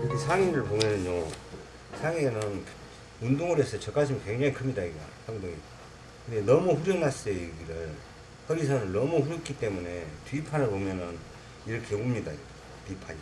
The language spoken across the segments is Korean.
이렇게 상의를 보면은요 상의에는 운동을 해서 젖가슴이 굉장히 큽니다 이거. 상동이. 근데 너무 후려놨어요 여기를 허리선을 너무 후렸기 때문에 뒷판을 보면은 이렇게 옵니다 뒷판이.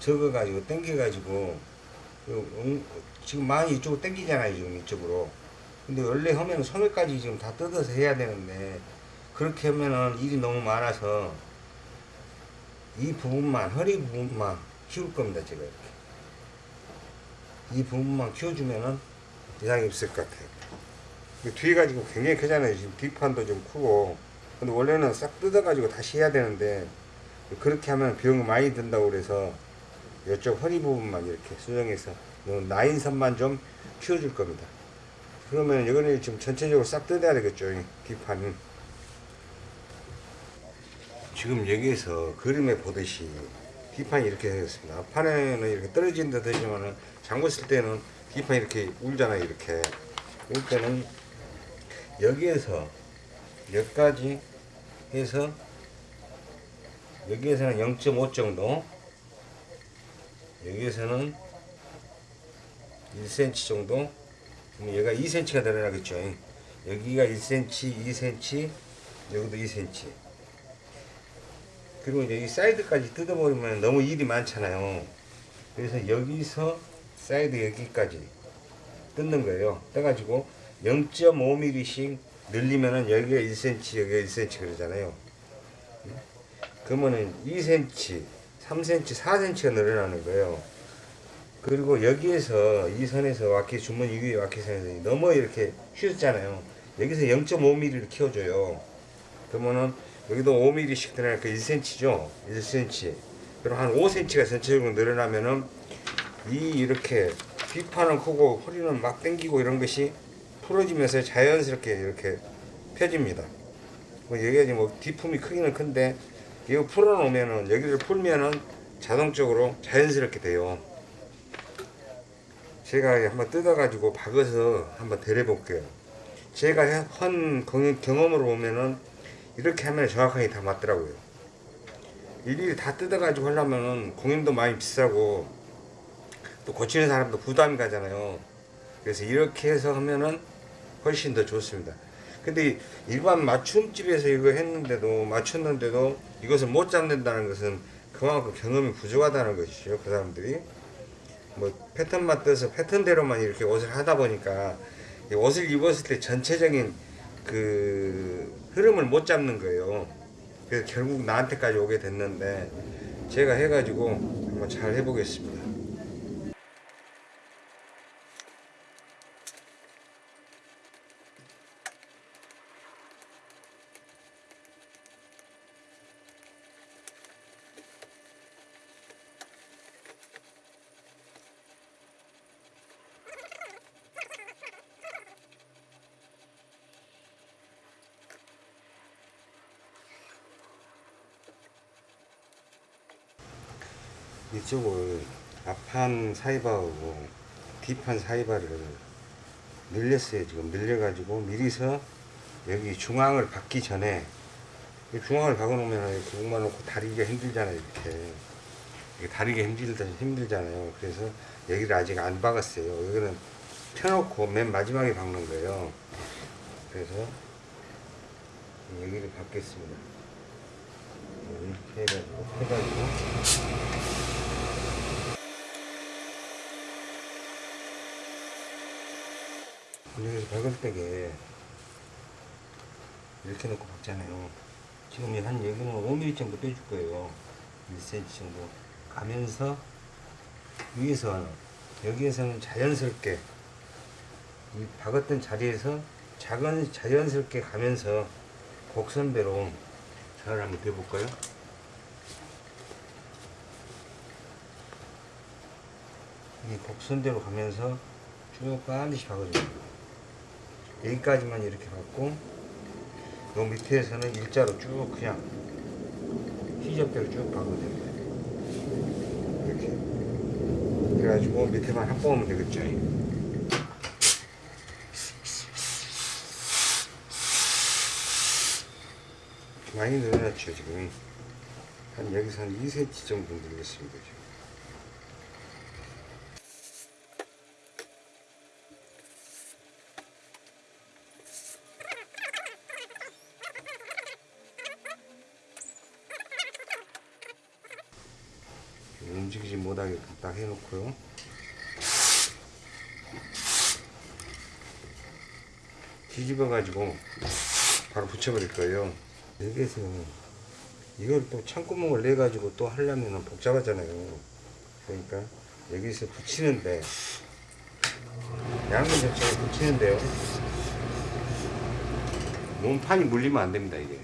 적어가지고 당겨가지고 지금 많이 이쪽으로 당기잖아요 지금 이쪽으로. 근데 원래 하면 소매까지 지금 다 뜯어서 해야 되는데 그렇게 하면은 일이 너무 많아서 이 부분만 허리 부분만 키울 겁니다 제가 이렇게. 이 부분만 키워주면은 이상이 없을 것 같아요. 뒤가 지금 굉장히 크잖아요. 지금 뒷판도 좀 크고. 근데 원래는 싹 뜯어 가지고 다시 해야 되는데 그렇게 하면 비용 많이 든다고 그래서 이쪽 허리 부분만 이렇게 수정해서 요 라인선만 좀 키워줄 겁니다. 그러면 이거는 지금 전체적으로 싹 뜯어야 되겠죠 이 뒷판은 지금 여기에서 그림에 보듯이 뒷판이 이렇게 되었습니다. 앞판에는 이렇게 떨어진 듯 하지만은 장고 쓸 때는 뒷판이 이렇게 울잖아요. 이렇게. 이럴 때는 여기에서 여기까지 해서 여기에서는 0.5 정도 여기에서는 1cm 정도 얘가 2cm가 늘어나겠죠. 여기가 1cm, 2cm, 여기도 2cm 그리고 이제 이 사이드까지 뜯어버리면 너무 일이 많잖아요. 그래서 여기서 사이드 여기까지 뜯는 거예요. 뜯어가지고 0.5mm씩 늘리면은 여기가 1cm, 여기가 1cm 그러잖아요. 그러면은 2cm, 3cm, 4cm가 늘어나는 거예요. 그리고 여기에서 이 선에서 와키 주머니 위에 와키 선에서 너무 이렇게 휘었잖아요. 여기서 0.5mm를 키워줘요. 그러면은 여기도 5mm씩 들어가니까 1cm죠? 1cm 그럼 한 5cm가 전체적으로 늘어나면은 이 이렇게 뒷판은 크고 허리는 막 당기고 이런 것이 풀어지면서 자연스럽게 이렇게 펴집니다. 뭐 여기가 지금 뭐 뒷품이 크기는 큰데 이거 풀어놓으면은 여기를 풀면은 자동적으로 자연스럽게 돼요. 제가 한번 뜯어 가지고 박아서 한번 데려 볼게요. 제가 한 경험으로 보면은 이렇게 하면 정확하게 다 맞더라고요. 일일이 다 뜯어가지고 하려면 공임도 많이 비싸고 또 고치는 사람도 부담이 가잖아요. 그래서 이렇게 해서 하면은 훨씬 더 좋습니다. 근데 일반 맞춤집에서 이거 했는데도 맞췄는데도 이것을 못 잡는다는 것은 그만큼 경험이 부족하다는 것이죠 그 사람들이. 뭐 패턴만 떠서 패턴대로만 이렇게 옷을 하다 보니까 옷을 입었을 때 전체적인 그 흐름을 못 잡는 거예요. 그래서 결국 나한테까지 오게 됐는데 제가 해가지고 한번 잘 해보겠습니다. 이쪽을 앞판 사이바하고 뒷판 사이바를 늘렸어요. 지금 늘려가지고 미리서 여기 중앙을 박기 전에 중앙을 박아 놓으면 이렇게 목만 놓고 다리기가 힘들잖아요 이렇게. 다리가 힘들다 힘들잖아요. 그래서 여기를 아직 안 박았어요. 여기는 펴놓고 맨 마지막에 박는 거예요. 그래서 여기를 박겠습니다 이렇게 해가지고 해가지고. 여기서 때게 이렇게 놓고 박잖아요. 지금 한 여기는 5mm 정도 빼줄 거예요. 1cm 정도. 가면서 위에서 여기에서는 자연스럽게 이 박았던 자리에서 작은 자연스럽게 가면서 곡선배로 잘 한번 대볼까요? 이 곡선대로 가면서 쭉 반드시 박아줍니다. 여기까지만 이렇게 갖고 요 밑에서는 일자로 쭉 그냥 희접대로 쭉 박으면 됩니다 이렇게 그래가지고 밑에만 합봉하면 되겠죠 많이 늘어났죠 지금 한 여기서 한 2cm 정도 늘렸습니다. 지금. 움직이지 못하게 딱 해놓고요. 뒤집어 가지고 바로 붙여버릴 거예요. 여기에서 이걸 또 창구멍을 내 가지고 또 하려면 복잡하잖아요. 그러니까 여기서 붙이는데 양면 자체에 붙이는데요. 몸판이 물리면 안 됩니다 이게.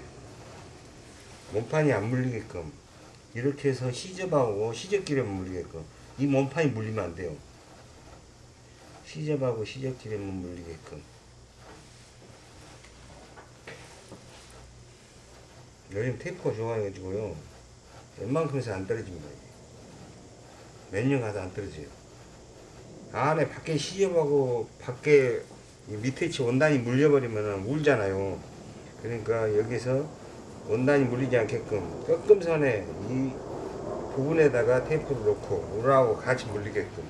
몸판이 안 물리게끔 이렇게 해서 시접하고 시접기름만 물리게끔 이 몸판이 물리면 안 돼요. 시접하고 시접기름만 물리게끔. 요즘 테이프가 좋아가지고요. 웬만큼에서 안 떨어집니다 몇년 가도 안 떨어져요. 안에 밖에 시접하고 밖에 이 밑에 치 원단이 물려버리면 울잖아요. 그러니까 여기서 원단이 물리지 않게끔 꺾음선에 이 부분에다가 테이프를 놓고 울하고 같이 물리게끔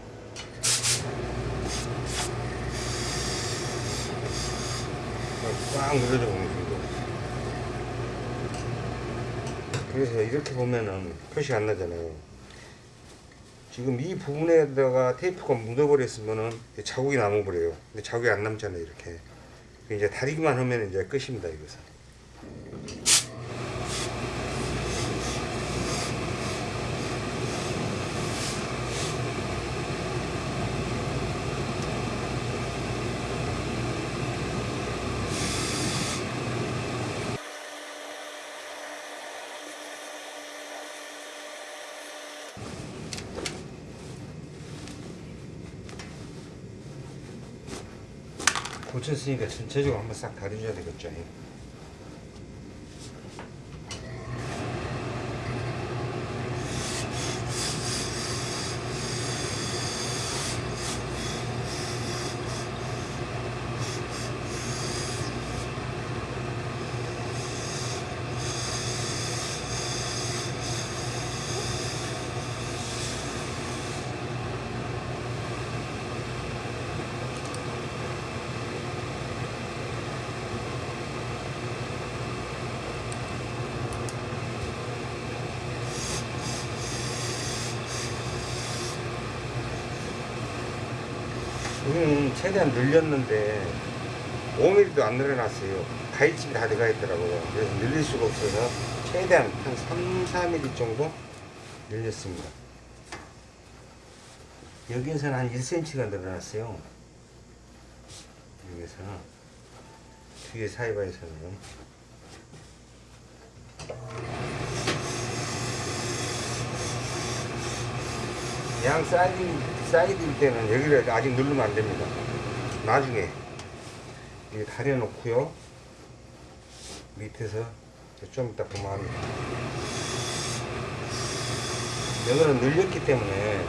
꽉 눌러줘 보면 됩니다 그래서 이렇게 보면은 표시가 안 나잖아요. 지금 이 부분에다가 테이프가 묻어버렸으면은 자국이 남아버려요. 근데 자국이 안 남잖아요, 이렇게. 이제 다리기만 하면 이제 끝입니다, 이것은. 고쳤으니까 전체적으로 한번 싹 다려줘야 되겠죠. 여기는 최대한 늘렸는데 5mm도 안 늘어났어요. 가위집이 다 들어가 있더라고요. 그래서 늘릴 수가 없어서 최대한 한 3, 4mm 정도 늘렸습니다. 여기에서는 한 1cm가 늘어났어요. 여기서는 뒤에 사이바에서는 양 사이드, 사이드일 때는 여기를 아직 누르면 안 됩니다. 나중에 이게 다려 놓고요. 밑에서 좀 이따 보면. 여기는 늘렸기 때문에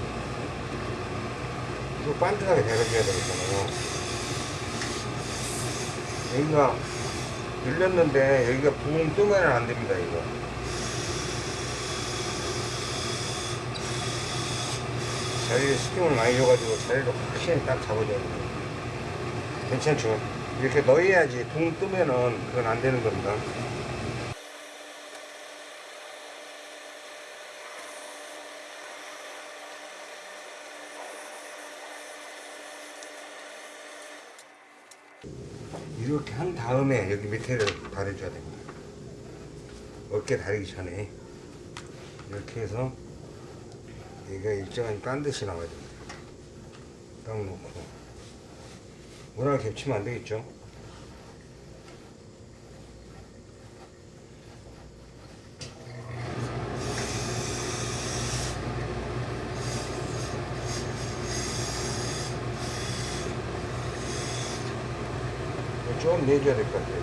이거 반듯하게 다려줘야 되겠잖아요. 여기가 늘렸는데 여기가 붕 뜨면 안 됩니다, 이거. 자리를 스팀을 많이 줘가지고 자리를 확실히 딱 잡아줘야 돼요. 괜찮죠? 이렇게 넣어야지 붕 뜨면은 그건 안 되는 겁니다. 이렇게 한 다음에 여기 밑에를 다려줘야 됩니다. 어깨 다리기 전에 이렇게 해서 얘가 일정한 딴 듯이 나와야 됩니다. 딱 놓고 워낙 겹치면 안 되겠죠? 좀 내줘야 될 것 같아요.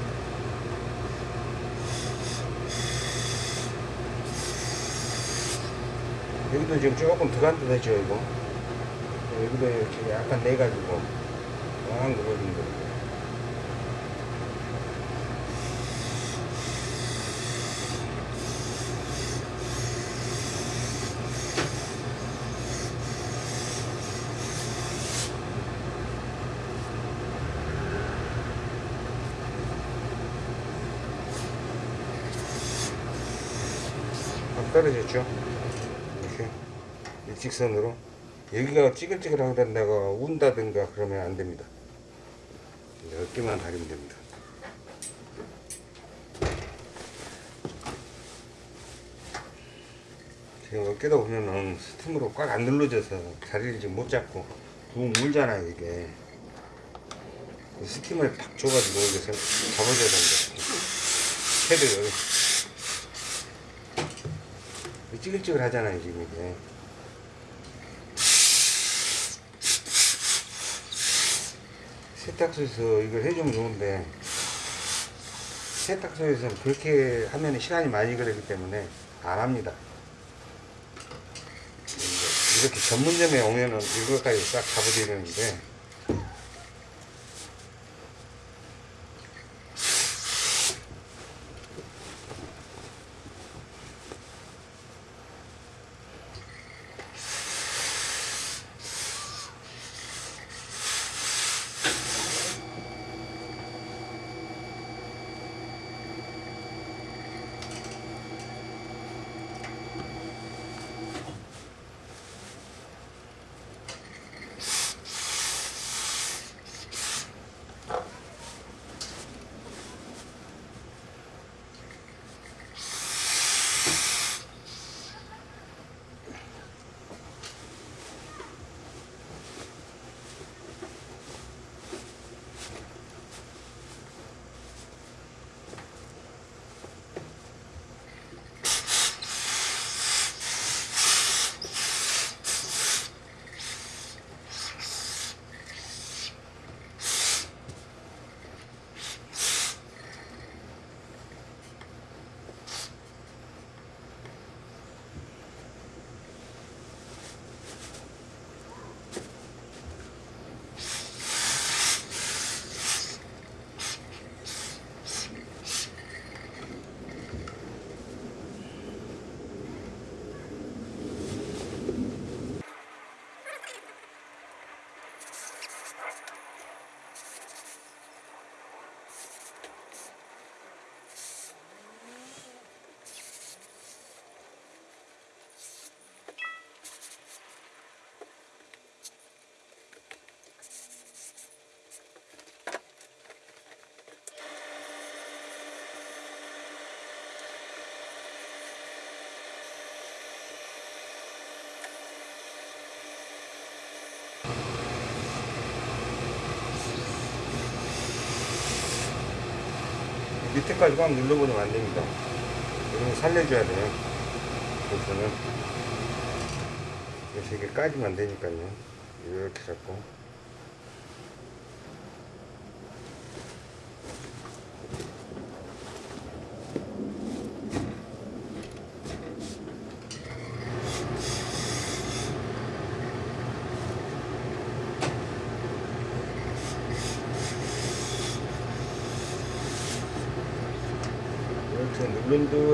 여기도 지금 조금 더 간단하죠, 이거. 여기도 이렇게 약간 내가지고, 강한 거 버리는 떨어졌죠? 이렇게 일직선으로. 여기가 찌글찌글하게 내가 운다든가 그러면 안 됩니다. 어깨만 다리면 됩니다. 지금 어깨도 보면은 스팀으로 꽉 안 눌러져서 자리를 지금 못 잡고 붕 물잖아요 이게. 스팀을 팍 줘가지고 여기서 잡아줘야 됩니다 헤드를. 찌글찌글 하잖아요 지금 이게 세탁소에서 이걸 해주면 좋은데 세탁소에서는 그렇게 하면 시간이 많이 걸리기 때문에 안 합니다. 이렇게 전문점에 오면은 이것까지 싹 잡아드리는데 밑에까지 꽉 눌러버리면 안 됩니다. 거 살려줘야 돼요. 그래서는 그래서 이게 까지면 안 되니까요. 이렇게 잡고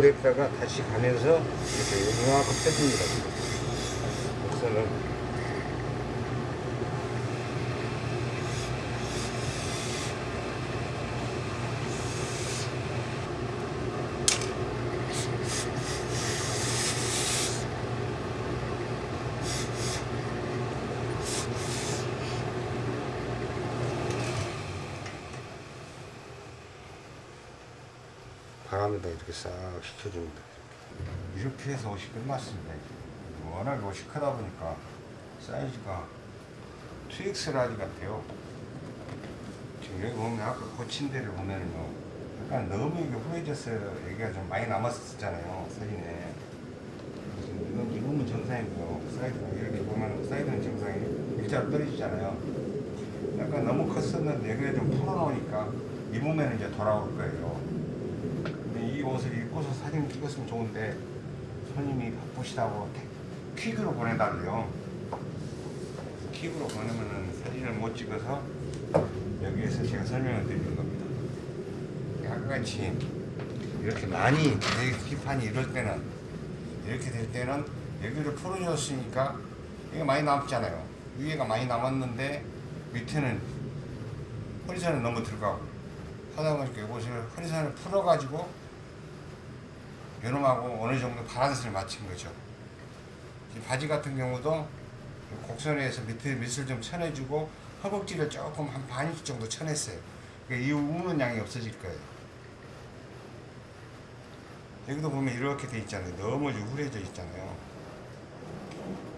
이렇게 했다가 다시 가면서 이렇게 이만큼 빼줍니다. 우선 은 바람에다 이렇게 싹 식혀줍니다. 이렇게 해서 옷이 끝났습니다. 워낙에 옷이 크다 보니까 사이즈가 2X large 같아요. 지금 여기 보면 아까 고친 데를 보면은요. 약간 너무 이게 후해졌어요. 여기가 좀 많이 남았었잖아요. 사진에. 이건 입으면 정상이고요. 사이드가 이렇게 보면 사이드는 정상이 일자로 떨어지잖아요. 약간 너무 컸었는데 여기를 좀 풀어놓으니까 입으면 이제 돌아올 거예요. 옷을 입고서 사진 찍었으면 좋은데 손님이 바쁘시다고 태- 퀵으로 보내달래요. 퀵으로 보내면은 사진을 못 찍어서 여기에서 제가 설명을 드리는 겁니다. 아까같이 이렇게 많이 내 기판이 이럴 때는 이렇게 될 때는 여기를 풀어줬으니까 이게 많이 남았잖아요. 위에가 많이 남았는데 밑에는 허리선을 너무 들어가고 하다 보니까 이것을 허리선을 풀어가지고 요놈하고 어느 정도 바란스를 맞춘 거죠. 이 바지 같은 경우도 곡선에서 밑에 밑을 좀 쳐내주고 허벅지를 조금 한 반 인치 정도 쳐냈어요. 그러니까 이 우는 양이 없어질 거예요. 여기도 보면 이렇게 돼 있잖아요. 너무 후려져 있잖아요.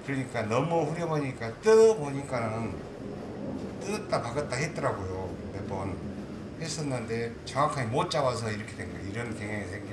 그러니까 너무 후려보니까 뜯어보니까는 뜯었다 박았다 했더라고요. 몇 번 했었는데 정확하게 못 잡아서 이렇게 된 거예요. 이런 경향이 거예요.